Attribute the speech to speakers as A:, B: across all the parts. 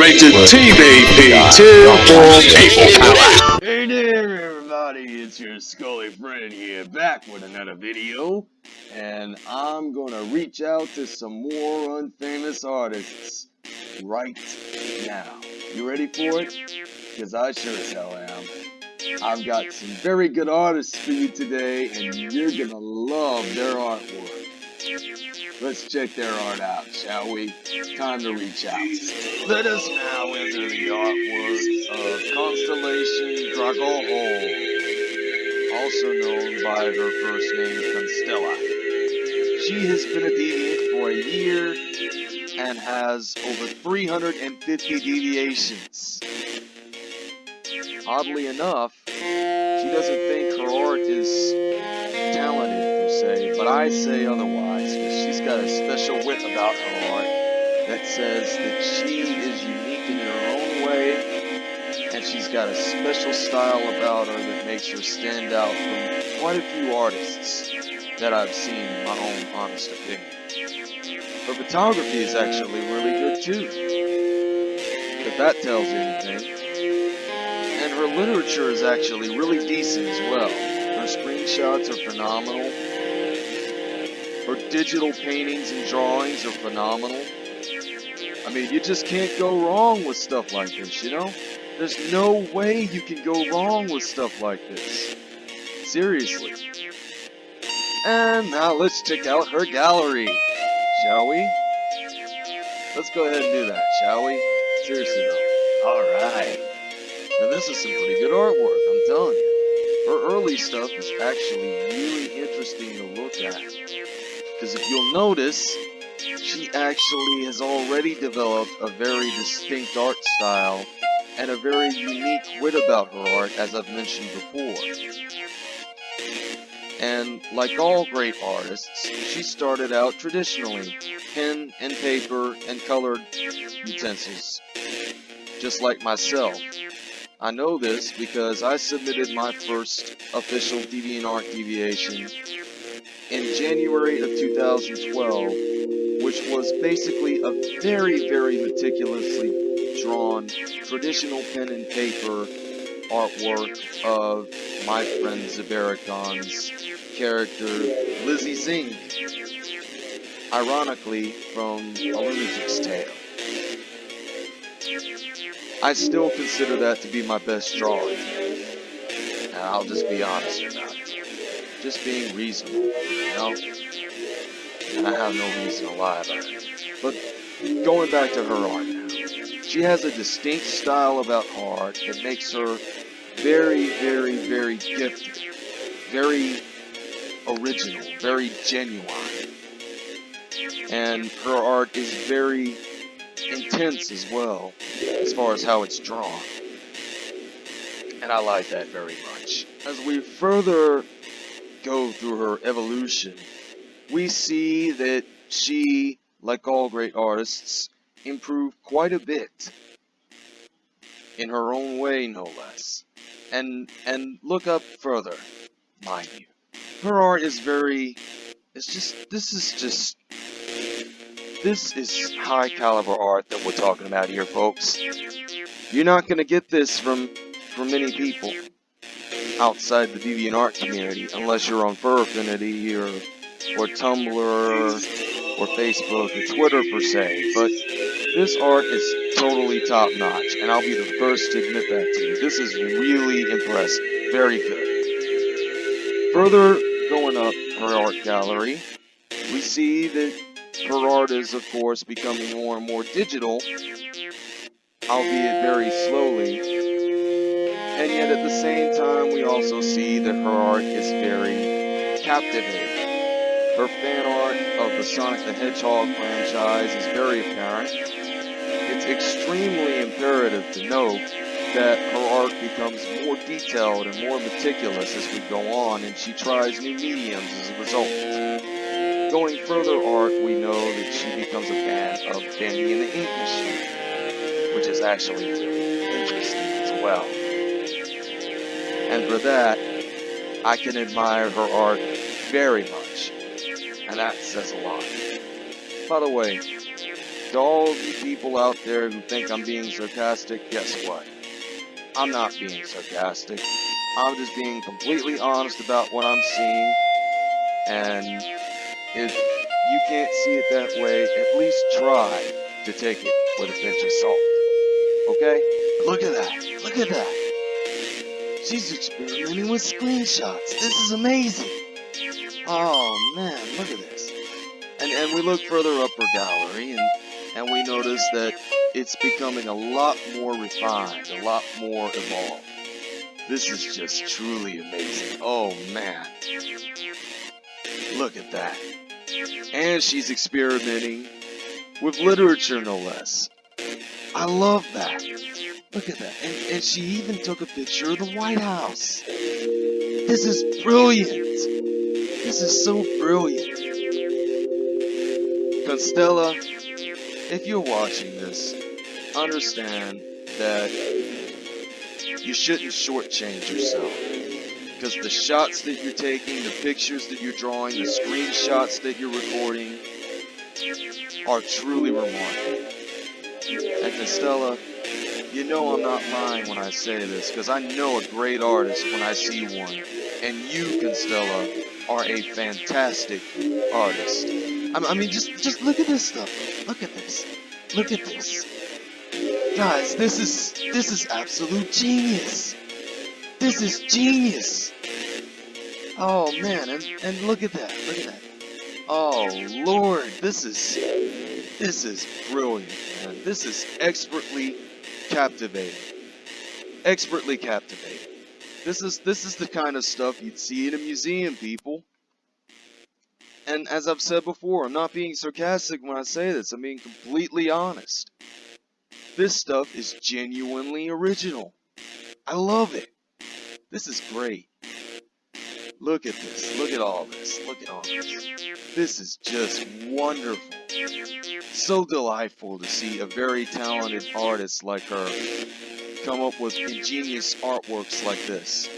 A: Rated TVP 2 for People Power.
B: Hey there, everybody! It's your Scully friend here, back with another video, and I'm gonna reach out to some more unfamous artists right now. You ready for it? Because I sure as hell am. I've got some very good artists for you today, and you're gonna love their artwork. Let's check their art out, shall we? Time to reach out. Let us now enter the artwork of Constellation Dragohol, also known by her first name Constella. She has been a deviant for a year and has over 350 deviations. Oddly enough, she doesn't think her art is talented per se, but I say otherwise got a special wit about her art that says that she is unique in her own way and she's got a special style about her that makes her stand out from quite a few artists that I've seen in my own honest opinion. Her photography is actually really good too, if that tells you anything. And her literature is actually really decent as well. Her screenshots are phenomenal. Her digital paintings and drawings are phenomenal. I mean, you just can't go wrong with stuff like this, you know? There's no way you can go wrong with stuff like this. Seriously. And now let's check out her gallery, shall we? Let's go ahead and do that, shall we? Seriously though. Alright. Now this is some pretty good artwork, I'm telling you. Her early stuff is actually really interesting to look at. Because if you'll notice, she actually has already developed a very distinct art style and a very unique wit about her art, as I've mentioned before. And like all great artists, she started out traditionally, pen and paper and colored utensils, just like myself. I know this because I submitted my first official DeviantArt deviation in January of 2012, which was basically a very, very meticulously drawn traditional pen and paper artwork of my friend Zabaragon's character Lizzie Zing, ironically from A Lunatic's Tale. I still consider that to be my best drawing. And I'll just be honest. Just being reasonable, you know? And I have no reason to lie about it. But going back to her art now. She has a distinct style about art that makes her very, very, very gifted. Very original, very genuine. And her art is very intense as well, as far as how it's drawn. And I like that very much. As we further go through her evolution, we see that she, like all great artists, improved quite a bit. In her own way, no less. And, and look up further, mind you. Her art is very, it's just, this is just this is high caliber art that we're talking about here, folks. You're not going to get this from, from many people outside the DeviantArt community, unless you're on Fur Affinity or, or Tumblr or Facebook or Twitter per se. But this art is totally top notch, and I'll be the first to admit that to you. This is really impressive. Very good. Further going up her art gallery, we see that her art is, of course, becoming more and more digital, albeit very slowly. And yet at the same time, we also see that her art is very captivating. Her fan art of the Sonic the Hedgehog franchise is very apparent. It's extremely imperative to note that her art becomes more detailed and more meticulous as we go on, and she tries new mediums as a result. Going further art, we know that she becomes a fan of Bendy and the Ink Machine, which is actually interesting as well. And for that, I can admire her art very much, and that says a lot. By the way, to all the people out there who think I'm being sarcastic, guess what? I'm not being sarcastic. I'm just being completely honest about what I'm seeing. And if you can't see it that way, at least try to take it with a pinch of salt. Okay? Look at that. Look at that. She's experimenting with screenshots. This is amazing. Oh man, look at this. And and we look further up her gallery and and we notice that it's becoming a lot more refined, a lot more evolved. This is just truly amazing. Oh man. Look at that. And she's experimenting with literature no less. I love that. Look at that. And, and she even took a picture of the White House. This is brilliant. This is so brilliant. Constella, if you're watching this, understand that you shouldn't shortchange yourself. Because the shots that you're taking, the pictures that you're drawing, the screenshots that you're recording are truly remarkable. And Constella, you know I'm not lying when I say this, because I know a great artist when I see one. And you, Constella, uh, are a fantastic artist. I I mean, just just look at this stuff. Look at this. Look at this. Guys, this is this is absolute genius. This is genius. Oh man, and and look at that. Look at that. Oh lord, this is this is brilliant, man. This is expertly captivating. Expertly captivating. This is this is the kind of stuff you'd see in a museum, people. And as I've said before, I'm not being sarcastic when I say this. I'm being completely honest. This stuff is genuinely original. I love it. This is great. Look at this. Look at all this. Look at all this. This is just wonderful. So delightful to see a very talented artist like her come up with ingenious artworks like this.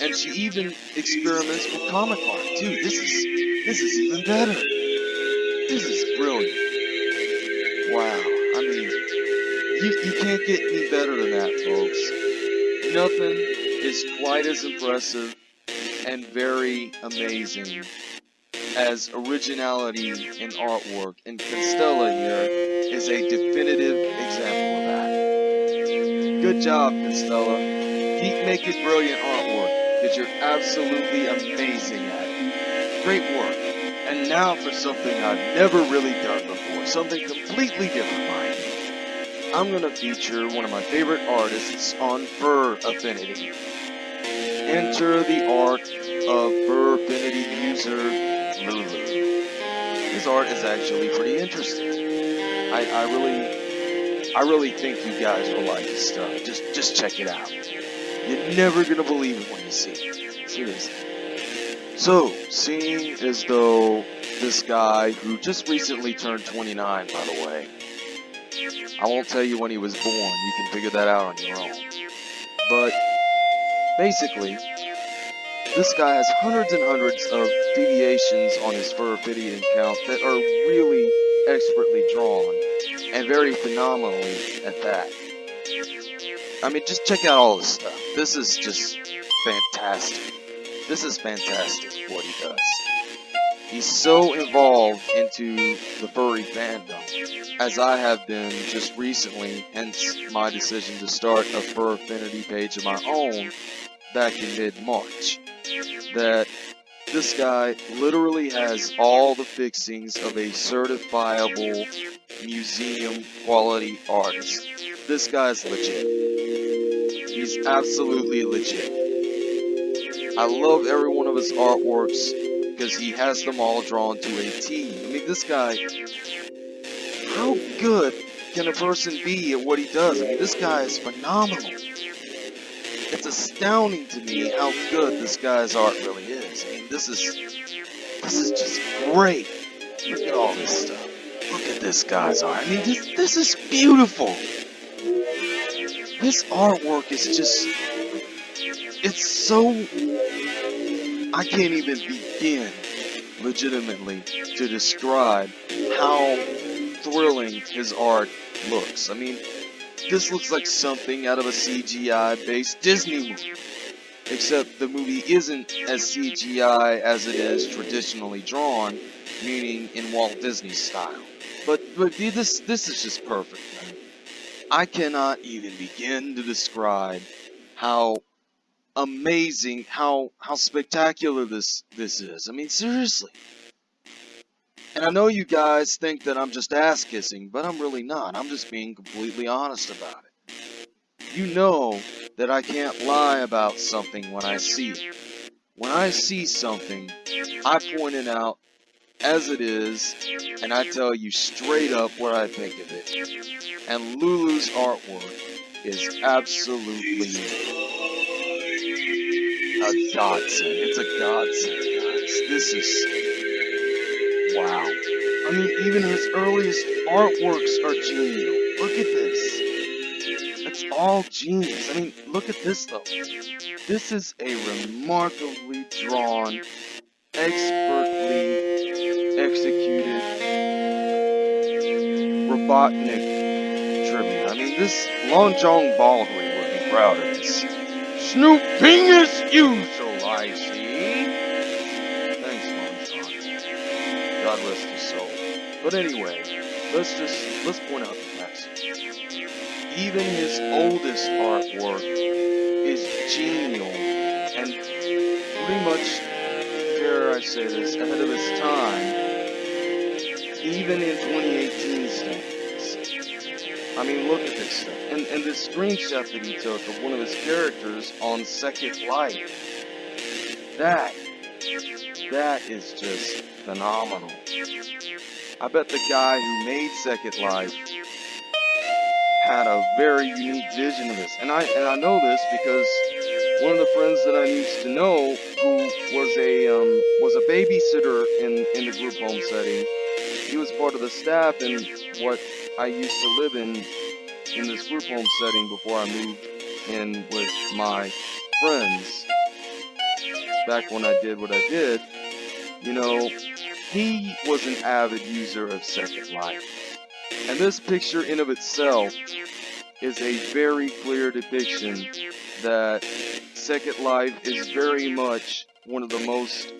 B: And she even experiments with comic art too. This is this is even better. This is brilliant. Wow. I mean, you, you can't get any better than that, folks. Nothing is quite as impressive and very amazing as originality in artwork, and Constella here is a definitive example of that. Good job, Constella. Keep making brilliant artwork, because you're absolutely amazing at. Great work. And now for something I've never really done before, something completely different, mind you. I'm going to feature one of my favorite artists on Fur Affinity. Enter the art of Fur Affinity user Lulu. His art is actually pretty interesting. I, I really, I really think you guys will like his stuff. Just, just check it out. You're never gonna believe it when you see it. Seriously. So, seeing as though this guy, who just recently turned 29, by the way, I won't tell you when he was born. You can figure that out on your own. But basically, this guy has hundreds and hundreds of deviations on his fitting count that are really expertly drawn and very phenomenally at that. I mean, just check out all this stuff. This is just fantastic. This is fantastic what he does. He's so involved into the furry fandom, as I have been just recently, hence my decision to start a fur affinity page of my own back in mid-March that this guy literally has all the fixings of a certifiable museum quality artist. This guy's legit. He's absolutely legit. I love every one of his artworks because he has them all drawn to a T. I mean, this guy, how good can a person be at what he does? I mean, this guy is phenomenal it's astounding to me how good this guy's art really is. I mean, this is this is just great. Look at all this stuff. Look at this guy's art. I mean, this this is beautiful. This artwork is just it's so I can't even begin legitimately to describe how thrilling his art looks. I mean, this looks like something out of a CGI-based Disney movie. Except the movie isn't as CGI as it is traditionally drawn, meaning in Walt Disney style. But but this this is just perfect, man. I cannot even begin to describe how amazing, how how spectacular this this is. I mean, seriously. And I know you guys think that I'm just ass kissing, but I'm really not. I'm just being completely honest about it. You know that I can't lie about something when I see it. When I see something, I point it out as it is, and I tell you straight up what I think of it. And Lulu's artwork is absolutely a godsend. It's a godsend, guys. This is wow. I mean, even his earliest artworks are genial. Look at this. It's all genius. I mean, look at this though. This is a remarkably drawn, expertly executed Robotnik tribute. I mean, this Long John Baldry would be proud of this. Snooping is usual, I see. But anyway, let's just, let's point out the facts. Even his oldest artwork is genial and pretty much, dare I say this, ahead of his time even in 2018 standards. I mean, look at this stuff. And, and this screenshot that he took of one of his characters on Second Life. That, that is just phenomenal. I bet the guy who made Second Life had a very unique vision of this. And I, and I know this because one of the friends that I used to know who was a, um, was a babysitter in, in the group home setting he was part of the staff in what I used to live in in this group home setting before I moved in with my friends back when I did what I did. You know, he was an avid user of Second Life. And this picture in of itself is a very clear depiction that Second Life is very much one of the most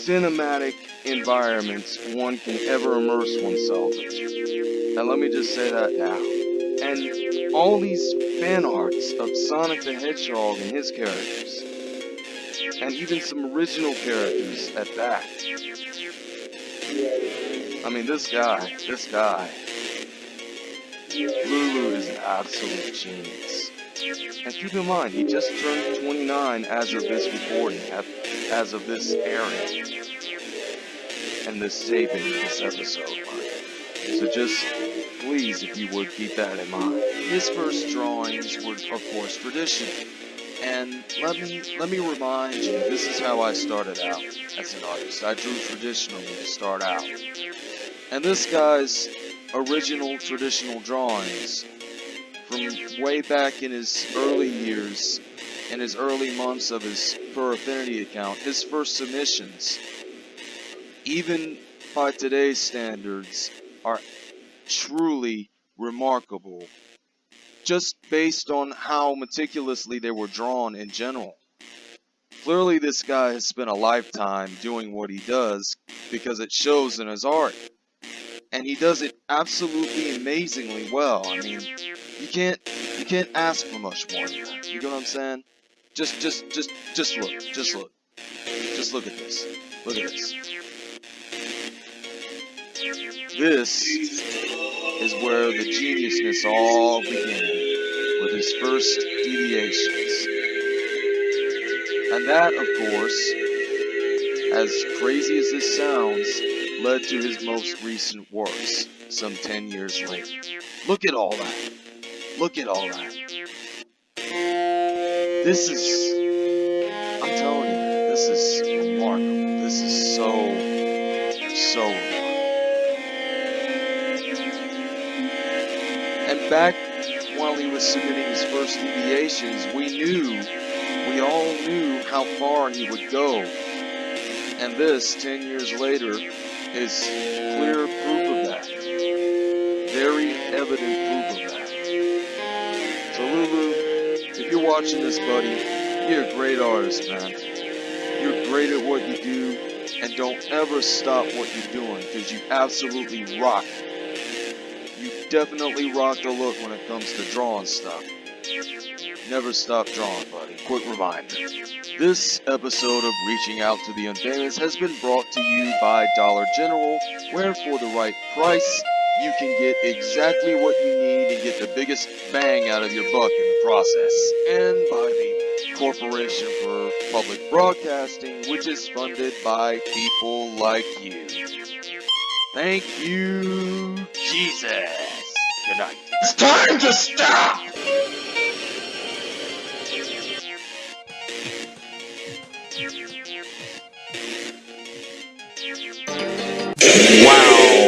B: cinematic environments one can ever immerse oneself in. And let me just say that now. And all these fan arts of Sonic the Hedgehog and his characters, and even some original characters at that. I mean, this guy, this guy, Lulu is an absolute genius. And keep in mind, he just turned 29 as of this recording, as of this airing and this taping this episode. So just please, if you would, keep that in mind. His first drawings were, of course, traditional. And let me let me remind you, this is how I started out as an artist. I drew traditionally to start out. And this guy's original traditional drawings from way back in his early years, in his early months of his Fur Affinity account, his first submissions even by today's standards, are truly remarkable, just based on how meticulously they were drawn in general. Clearly, this guy has spent a lifetime doing what he does because it shows in his art. And he does it absolutely amazingly well. I mean, you can't you can't ask for much more. You know what I'm saying? Just just just just look. Just look. Just look at this. Look at this. This is where the geniusness all began, with his first deviations. And that, of course, as crazy as this sounds, led to his most recent works, some 10 years later. Look at all that. Look at all that. This is, back while he was submitting his first deviations, we knew, we all knew how far he would go. And this, 10 years later, is clear proof of that. Very evident proof of that. So Lulu, if you're watching this, buddy, you're a great artist, man. You're great at what you do, and don't ever stop what you're doing, because you absolutely rock. You definitely rock the look when it comes to drawing stuff. Never stop drawing, buddy. Quick reminder. This episode of Reaching Out to the Unfamous has been brought to you by Dollar General, where for the right price, you can get exactly what you need and get the biggest bang out of your buck in the process. And by the Corporation for Public Broadcasting, which is funded by people like you. Thank you, Jesus. Good night.
A: It's time to stop! Wow!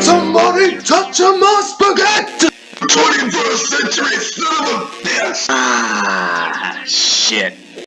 A: Somebody touch my spaghetti! 21st century son of a bitch! Ah, shit.